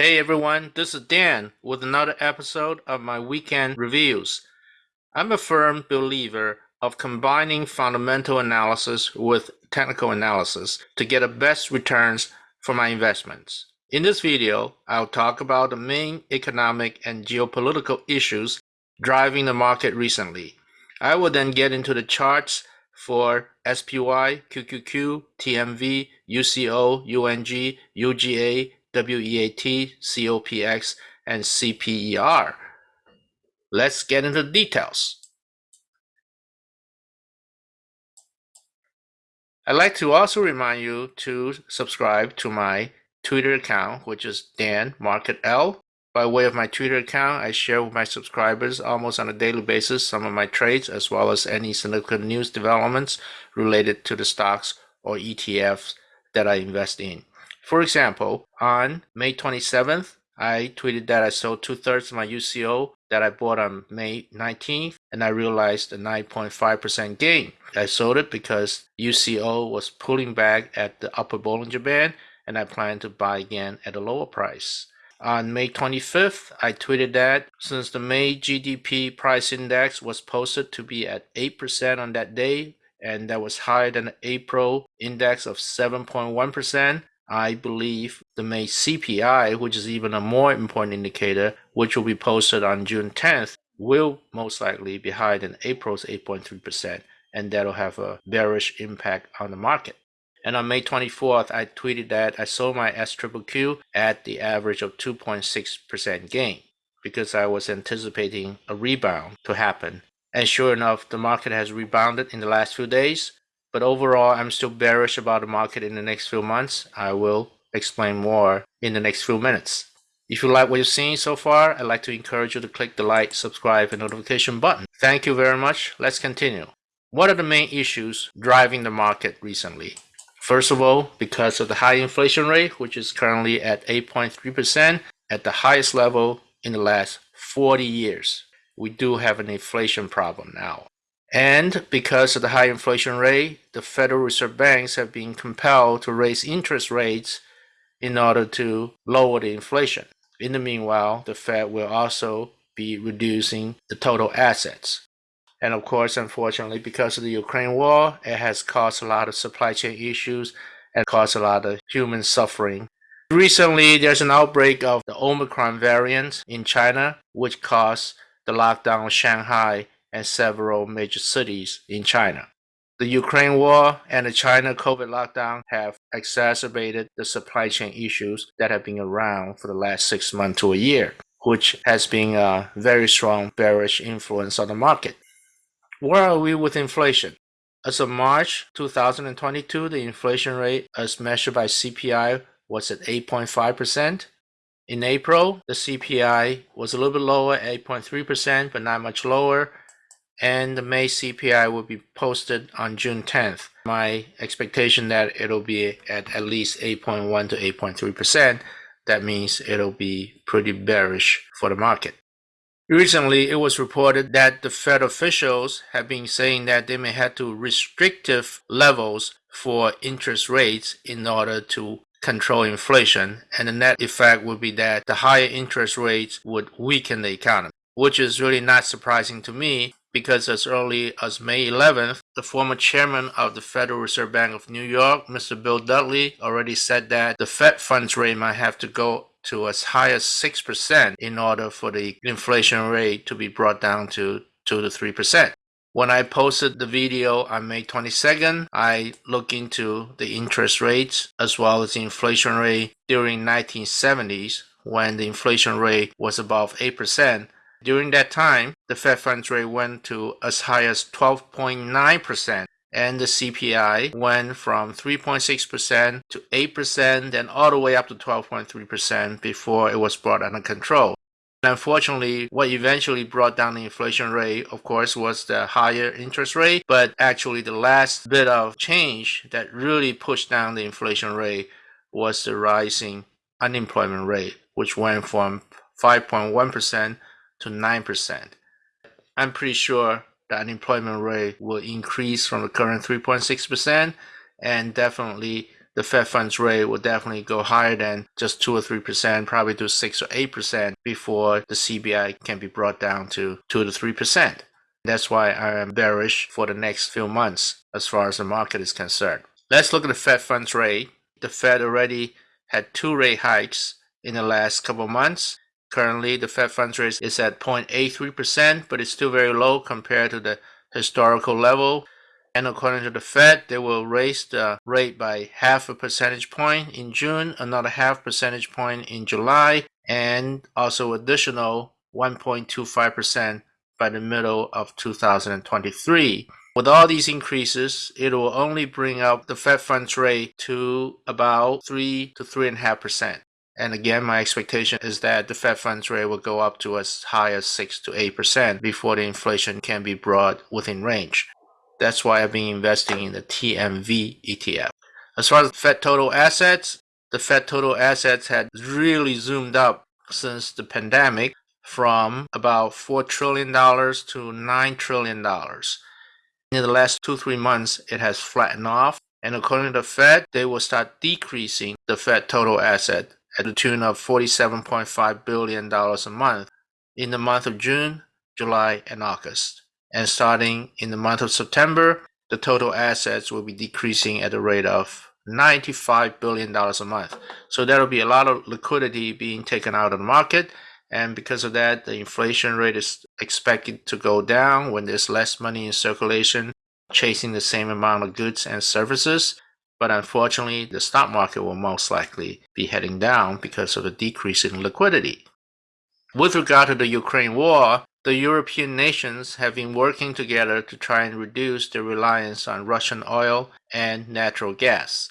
Hey everyone, this is Dan with another episode of my weekend reviews. I'm a firm believer of combining fundamental analysis with technical analysis to get the best returns for my investments. In this video, I'll talk about the main economic and geopolitical issues driving the market recently. I will then get into the charts for SPY, QQQ, TMV, UCO, UNG, UGA, WEAT, COPX, and CPER. Let's get into the details. I'd like to also remind you to subscribe to my Twitter account, which is Dan Market L. By way of my Twitter account, I share with my subscribers almost on a daily basis some of my trades as well as any significant news developments related to the stocks or ETFs that I invest in. For example, on May 27th, I tweeted that I sold two thirds of my UCO that I bought on May 19th and I realized a 9.5% gain. I sold it because UCO was pulling back at the upper Bollinger Band and I plan to buy again at a lower price. On May 25th, I tweeted that since the May GDP price index was posted to be at 8% on that day, and that was higher than the April index of 7.1%, I believe the May CPI, which is even a more important indicator, which will be posted on June 10th, will most likely be higher than April's 8.3%, and that'll have a bearish impact on the market. And on May 24th, I tweeted that I sold my SQQQ at the average of 2.6% gain because I was anticipating a rebound to happen. And sure enough, the market has rebounded in the last few days. But overall, I'm still bearish about the market in the next few months. I will explain more in the next few minutes. If you like what you've seen so far, I'd like to encourage you to click the like, subscribe, and notification button. Thank you very much. Let's continue. What are the main issues driving the market recently? First of all, because of the high inflation rate, which is currently at 8.3%, at the highest level in the last 40 years, we do have an inflation problem now. And because of the high inflation rate, the Federal Reserve banks have been compelled to raise interest rates in order to lower the inflation. In the meanwhile, the Fed will also be reducing the total assets. And of course, unfortunately, because of the Ukraine war, it has caused a lot of supply chain issues and caused a lot of human suffering. Recently, there's an outbreak of the Omicron variant in China, which caused the lockdown of Shanghai and several major cities in China. The Ukraine war and the China COVID lockdown have exacerbated the supply chain issues that have been around for the last six months to a year, which has been a very strong bearish influence on the market. Where are we with inflation? As of March 2022, the inflation rate as measured by CPI was at 8.5%. In April, the CPI was a little bit lower, 8.3%, but not much lower. And the May CPI will be posted on June 10th. My expectation that it'll be at at least 8.1 to 8.3%. That means it'll be pretty bearish for the market. Recently, it was reported that the Fed officials have been saying that they may have to restrictive levels for interest rates in order to control inflation, and the net effect would be that the higher interest rates would weaken the economy, which is really not surprising to me because as early as May 11th, the former chairman of the Federal Reserve Bank of New York, Mr. Bill Dudley, already said that the Fed funds rate might have to go to as high as 6% in order for the inflation rate to be brought down to 2 to 3%. When I posted the video on May 22nd, I looked into the interest rates as well as the inflation rate during 1970s when the inflation rate was above 8%. During that time, the Fed funds rate went to as high as 12.9% and the CPI went from 3.6% to 8%, then all the way up to 12.3% before it was brought under control. Unfortunately, what eventually brought down the inflation rate, of course, was the higher interest rate, but actually the last bit of change that really pushed down the inflation rate was the rising unemployment rate, which went from 5.1% to 9%. I'm pretty sure the unemployment rate will increase from the current 3.6% and definitely the Fed funds rate will definitely go higher than just 2 or 3%, probably to 6 or 8% before the CPI can be brought down to 2 to 3%. That's why I am bearish for the next few months as far as the market is concerned. Let's look at the Fed funds rate. The Fed already had two rate hikes in the last couple months. Currently, the Fed funds rate is at 0.83%, but it's still very low compared to the historical level. And according to the Fed, they will raise the rate by half a percentage point in June, another half percentage point in July, and also additional 1.25% by the middle of 2023. With all these increases, it will only bring up the Fed funds rate to about 3 to 3.5%. And again, my expectation is that the Fed funds rate will go up to as high as 6 to 8% before the inflation can be brought within range. That's why I've been investing in the TMV ETF. As far as Fed total assets, the Fed total assets had really zoomed up since the pandemic from about $4 trillion to $9 trillion. In the last two, three months, it has flattened off. And according to the Fed, they will start decreasing the Fed total asset at the tune of $47.5 billion a month in the month of June, July, and August. And starting in the month of September, the total assets will be decreasing at a rate of $95 billion a month. So there will be a lot of liquidity being taken out of the market. And because of that, the inflation rate is expected to go down when there's less money in circulation, chasing the same amount of goods and services. But unfortunately, the stock market will most likely be heading down because of the decrease in liquidity. With regard to the Ukraine war, the European nations have been working together to try and reduce their reliance on Russian oil and natural gas.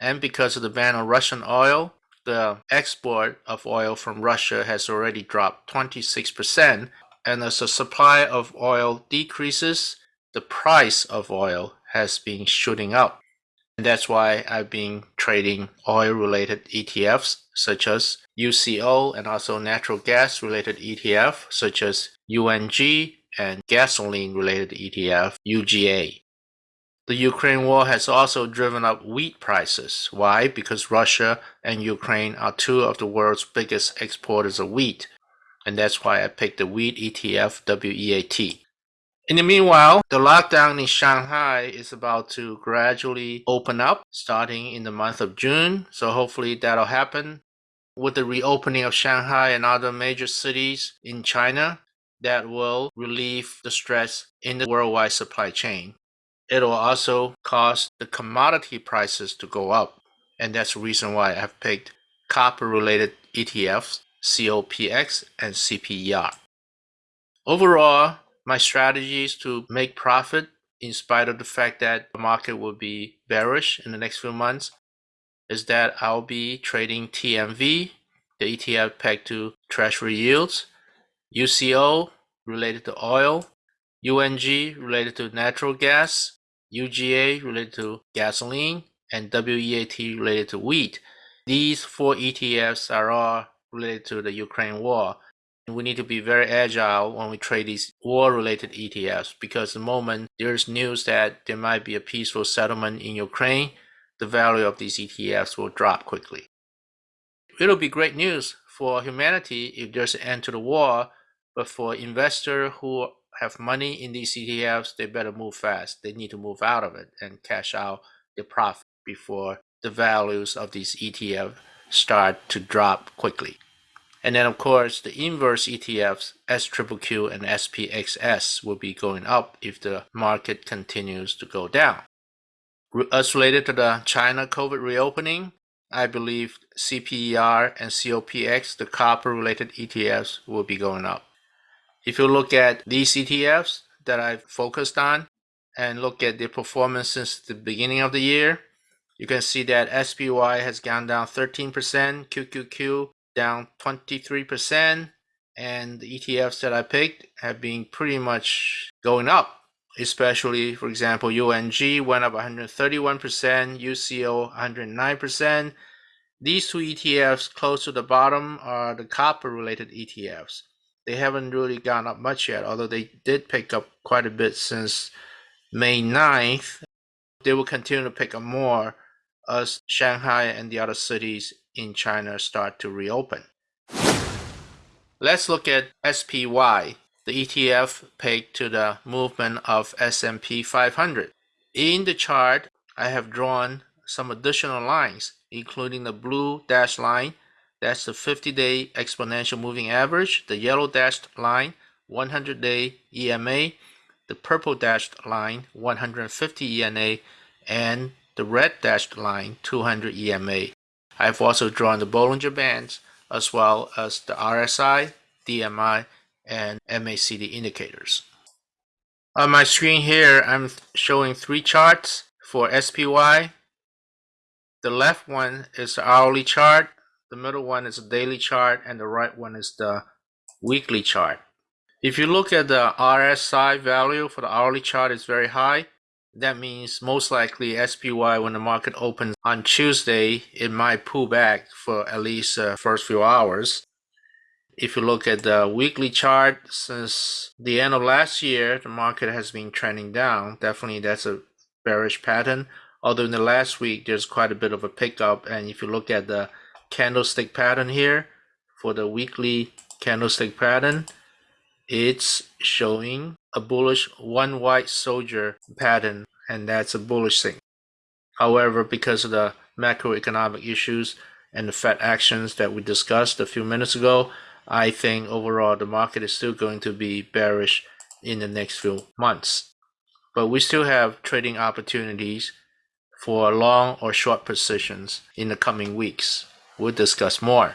And because of the ban on Russian oil, the export of oil from Russia has already dropped 26%. And as the supply of oil decreases, the price of oil has been shooting up. And that's why I've been trading oil related ETFs such as UCO and also natural gas related ETF such as UNG and gasoline related ETF UGA. The Ukraine war has also driven up wheat prices. Why? Because Russia and Ukraine are two of the world's biggest exporters of wheat. And that's why I picked the wheat ETF WEAT. In the meanwhile, the lockdown in Shanghai is about to gradually open up starting in the month of June. So hopefully that'll happen. With the reopening of Shanghai and other major cities in China, that will relieve the stress in the worldwide supply chain. It'll also cause the commodity prices to go up. And that's the reason why I've picked copper related ETFs, COPX and CPER. Overall, my strategy is to make profit in spite of the fact that the market will be bearish in the next few months is that I'll be trading TMV, the ETF pegged to treasury yields, UCO related to oil, UNG related to natural gas, UGA related to gasoline, and WEAT related to wheat. These four ETFs are all related to the Ukraine war we need to be very agile when we trade these war-related ETFs because the moment there's news that there might be a peaceful settlement in Ukraine, the value of these ETFs will drop quickly. It'll be great news for humanity if there's an end to the war, but for investors who have money in these ETFs, they better move fast. They need to move out of it and cash out their profit before the values of these ETFs start to drop quickly. And then of course the inverse ETFs SQQQ and SPXS will be going up if the market continues to go down. As related to the China COVID reopening, I believe CPER and COPX, the copper related ETFs, will be going up. If you look at these ETFs that I've focused on and look at their performance since the beginning of the year, you can see that SPY has gone down 13%, QQQ down 23%, and the ETFs that I picked have been pretty much going up. Especially, for example, UNG went up 131%, UCO 109%. These two ETFs close to the bottom are the copper related ETFs. They haven't really gone up much yet, although they did pick up quite a bit since May 9th. They will continue to pick up more as Shanghai and the other cities in China start to reopen. Let's look at SPY, the ETF pegged to the movement of S&P 500. In the chart, I have drawn some additional lines, including the blue dashed line, that's the 50-day exponential moving average, the yellow dashed line, 100-day EMA, the purple dashed line, 150 EMA, and the red dashed line, 200 EMA. I've also drawn the Bollinger Bands as well as the RSI, DMI, and MACD indicators. On my screen here, I'm showing three charts for SPY. The left one is the hourly chart, the middle one is the daily chart, and the right one is the weekly chart. If you look at the RSI value for the hourly chart it's very high, that means most likely SPY when the market opens on Tuesday, it might pull back for at least uh, first few hours. If you look at the weekly chart, since the end of last year, the market has been trending down. Definitely that's a bearish pattern. Although in the last week, there's quite a bit of a pickup. And if you look at the candlestick pattern here, for the weekly candlestick pattern, it's showing a bullish one white soldier pattern and that's a bullish thing. However, because of the macroeconomic issues and the Fed actions that we discussed a few minutes ago, I think overall the market is still going to be bearish in the next few months. But we still have trading opportunities for long or short positions in the coming weeks. We'll discuss more.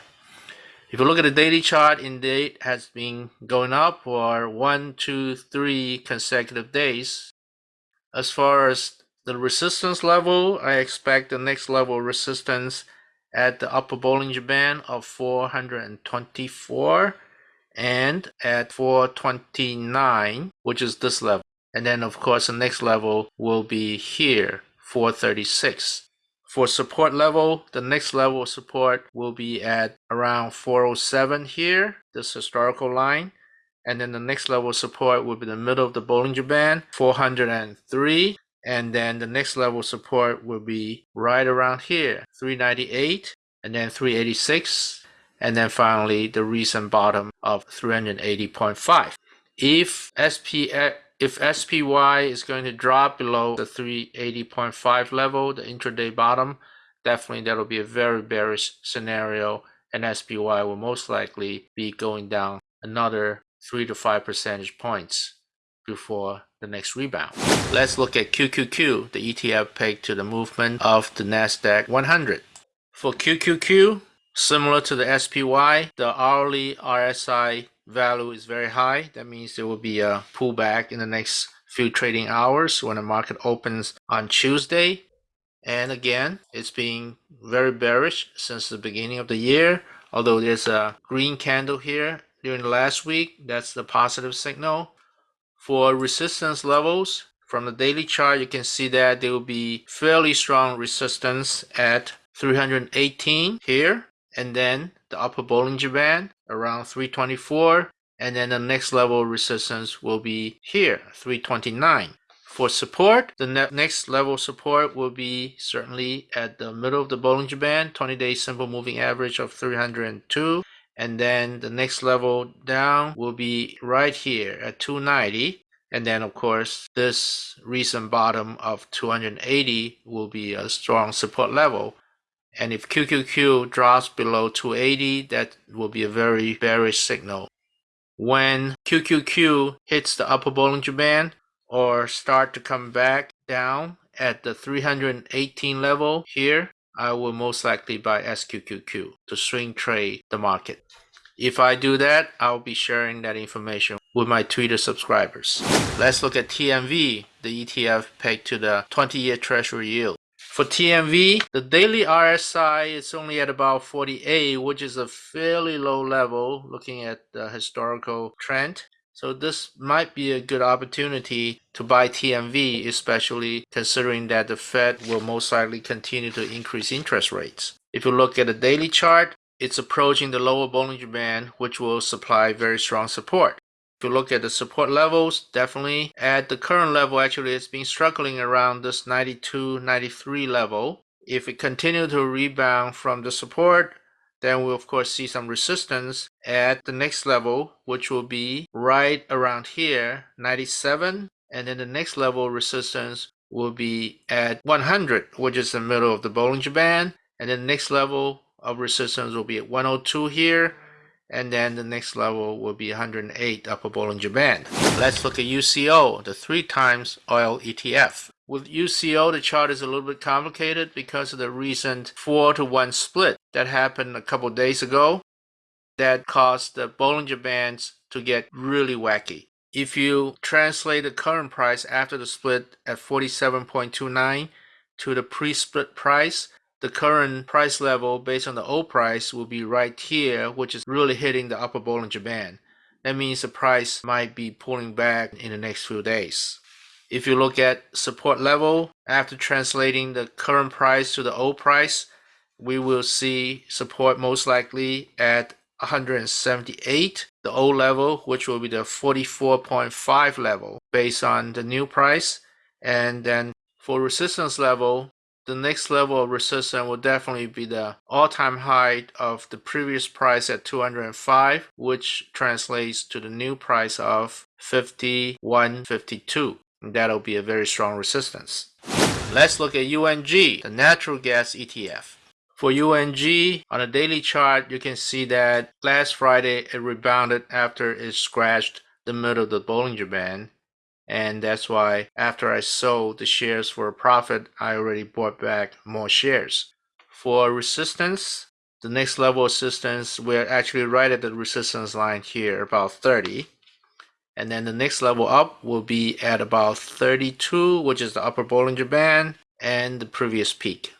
If you look at the daily chart, indeed has been going up for one, two, three consecutive days. As far as the resistance level, I expect the next level resistance at the upper Bollinger Band of 424 and at 429, which is this level. And then of course the next level will be here, 436. For support level, the next level of support will be at around 407 here, this historical line. And then the next level of support will be the middle of the Bollinger Band, 403. And then the next level of support will be right around here, 398, and then 386. And then finally, the recent bottom of 380.5. If SPX if SPY is going to drop below the 380.5 level, the intraday bottom, definitely that'll be a very bearish scenario and SPY will most likely be going down another 3 to 5 percentage points before the next rebound. Let's look at QQQ, the ETF pegged to the movement of the NASDAQ 100. For QQQ, similar to the SPY, the hourly RSI value is very high, that means there will be a pullback in the next few trading hours when the market opens on Tuesday. And again, it's been very bearish since the beginning of the year. Although there's a green candle here during the last week, that's the positive signal. For resistance levels, from the daily chart, you can see that there will be fairly strong resistance at 318 here and then the upper Bollinger Band around 324 and then the next level resistance will be here 329 for support the ne next level support will be certainly at the middle of the Bollinger Band 20 day simple moving average of 302 and then the next level down will be right here at 290 and then of course this recent bottom of 280 will be a strong support level and if QQQ drops below 280, that will be a very bearish signal. When QQQ hits the upper Bollinger Band or start to come back down at the 318 level here, I will most likely buy SQQQ to swing trade the market. If I do that, I'll be sharing that information with my Twitter subscribers. Let's look at TMV, the ETF pegged to the 20-year Treasury yield. For TMV, the daily RSI is only at about 48, which is a fairly low level looking at the historical trend. So this might be a good opportunity to buy TMV, especially considering that the Fed will most likely continue to increase interest rates. If you look at the daily chart, it's approaching the lower Bollinger Band, which will supply very strong support. You look at the support levels, definitely at the current level, actually it's been struggling around this 92, 93 level. If it continue to rebound from the support, then we'll of course see some resistance at the next level, which will be right around here, 97. And then the next level resistance will be at 100, which is the middle of the Bollinger Band. And then the next level of resistance will be at 102 here. And then the next level will be 108 upper Bollinger Band. Let's look at UCO, the three times oil ETF. With UCO, the chart is a little bit complicated because of the recent 4 to 1 split that happened a couple days ago that caused the Bollinger Bands to get really wacky. If you translate the current price after the split at 47.29 to the pre-split price, the current price level based on the old price will be right here, which is really hitting the upper Bollinger Band. That means the price might be pulling back in the next few days. If you look at support level, after translating the current price to the old price, we will see support most likely at 178, the old level, which will be the 44.5 level based on the new price. And then for resistance level, the next level of resistance will definitely be the all-time high of the previous price at 205, which translates to the new price of 51.52 that'll be a very strong resistance. Let's look at UNG, the natural gas ETF. For UNG, on a daily chart, you can see that last Friday it rebounded after it scratched the middle of the Bollinger Band. And that's why after I sold the shares for a profit, I already bought back more shares. For resistance, the next level of resistance, we're actually right at the resistance line here, about 30 and then the next level up will be at about 32 which is the upper Bollinger Band and the previous peak.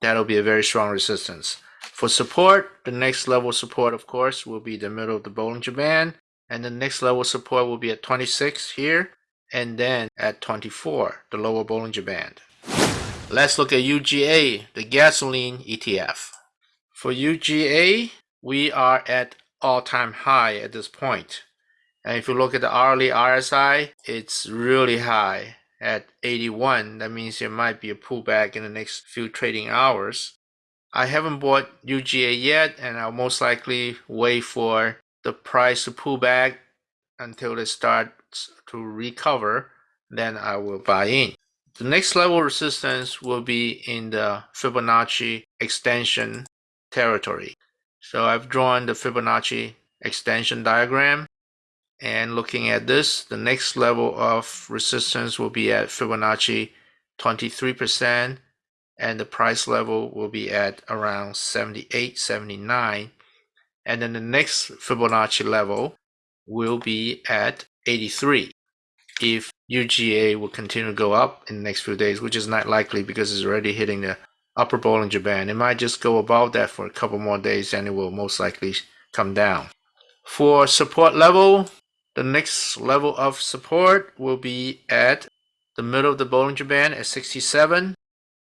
That'll be a very strong resistance. For support the next level support of course will be the middle of the Bollinger Band. And the next level support will be at 26 here and then at 24 the lower Bollinger Band let's look at UGA the gasoline ETF for UGA we are at all-time high at this point and if you look at the hourly RSI, it's really high at 81. That means there might be a pullback in the next few trading hours. I haven't bought UGA yet, and I'll most likely wait for the price to pull back until it starts to recover. Then I will buy in. The next level resistance will be in the Fibonacci extension territory. So I've drawn the Fibonacci extension diagram and looking at this, the next level of resistance will be at Fibonacci 23%, and the price level will be at around 78, 79. And then the next Fibonacci level will be at 83. If UGA will continue to go up in the next few days, which is not likely because it's already hitting the upper Bollinger Band. It might just go above that for a couple more days and it will most likely come down. For support level, the next level of support will be at the middle of the Bollinger Band at 67.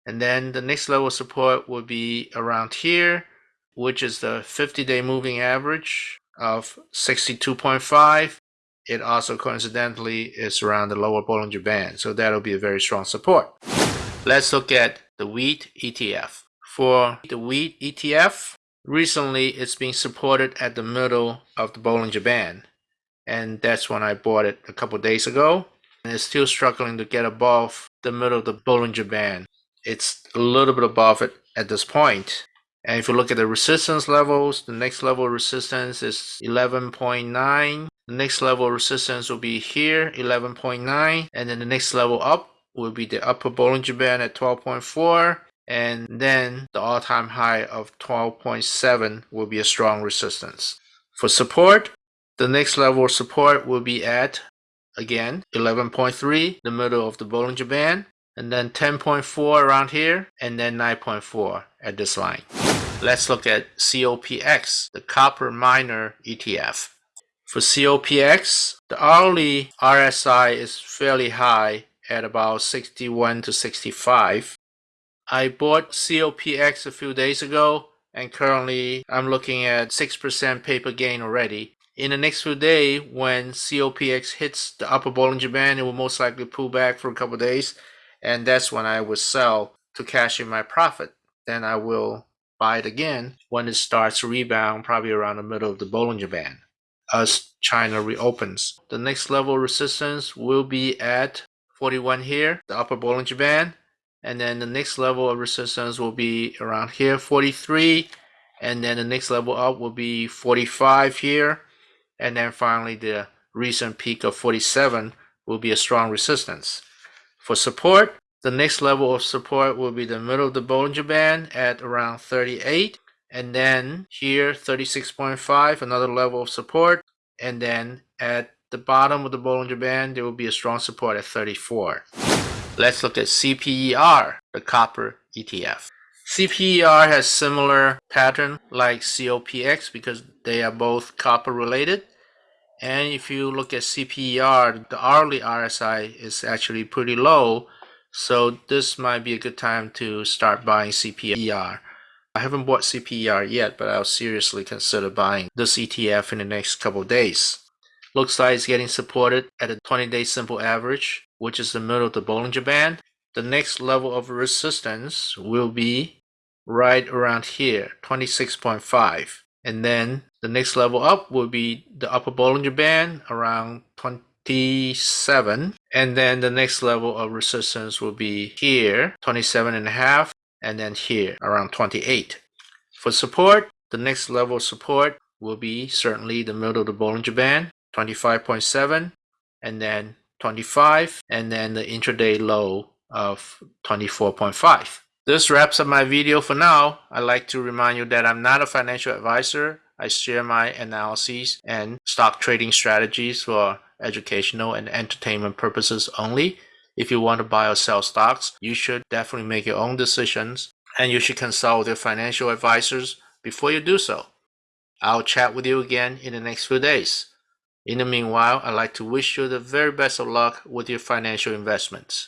And then the next level of support will be around here, which is the 50-day moving average of 62.5. It also coincidentally is around the lower Bollinger Band, so that'll be a very strong support. Let's look at the wheat ETF. For the wheat ETF, recently it's being supported at the middle of the Bollinger Band and that's when I bought it a couple days ago. And it's still struggling to get above the middle of the Bollinger Band. It's a little bit above it at this point. And if you look at the resistance levels, the next level resistance is 11.9. The next level resistance will be here, 11.9. And then the next level up will be the upper Bollinger Band at 12.4. And then the all-time high of 12.7 will be a strong resistance. For support, the next level support will be at, again, 11.3, the middle of the Bollinger Band, and then 10.4 around here, and then 9.4 at this line. Let's look at COPX, the copper miner ETF. For COPX, the hourly RSI is fairly high at about 61 to 65. I bought COPX a few days ago and currently I'm looking at 6% paper gain already in the next few days, when COPX hits the upper Bollinger Band, it will most likely pull back for a couple days, and that's when I would sell to cash in my profit. Then I will buy it again when it starts to rebound, probably around the middle of the Bollinger Band as China reopens. The next level of resistance will be at 41 here, the upper Bollinger Band. And then the next level of resistance will be around here, 43. And then the next level up will be 45 here. And then finally the recent peak of 47 will be a strong resistance. For support, the next level of support will be the middle of the Bollinger Band at around 38. And then here, 36.5, another level of support. And then at the bottom of the Bollinger Band, there will be a strong support at 34. Let's look at CPER, the copper ETF. CPER has similar pattern like COPX because they are both copper related. And if you look at CPER, the hourly RSI is actually pretty low. So this might be a good time to start buying CPER. I haven't bought CPER yet, but I'll seriously consider buying this ETF in the next couple days. Looks like it's getting supported at a 20-day simple average, which is the middle of the Bollinger Band. The next level of resistance will be right around here, 26.5. And then the next level up will be the upper Bollinger Band around 27 and then the next level of resistance will be here 27 and a half and then here around 28 for support the next level of support will be certainly the middle of the Bollinger Band 25.7 and then 25 and then the intraday low of 24.5 this wraps up my video for now. I'd like to remind you that i'm not a financial advisor. I share my analyses and stock trading strategies for educational and entertainment purposes only. If you want to buy or sell stocks, you should definitely make your own decisions and you should consult with your financial advisors before you do so. I'll chat with you again in the next few days. In the meanwhile, I'd like to wish you the very best of luck with your financial investments.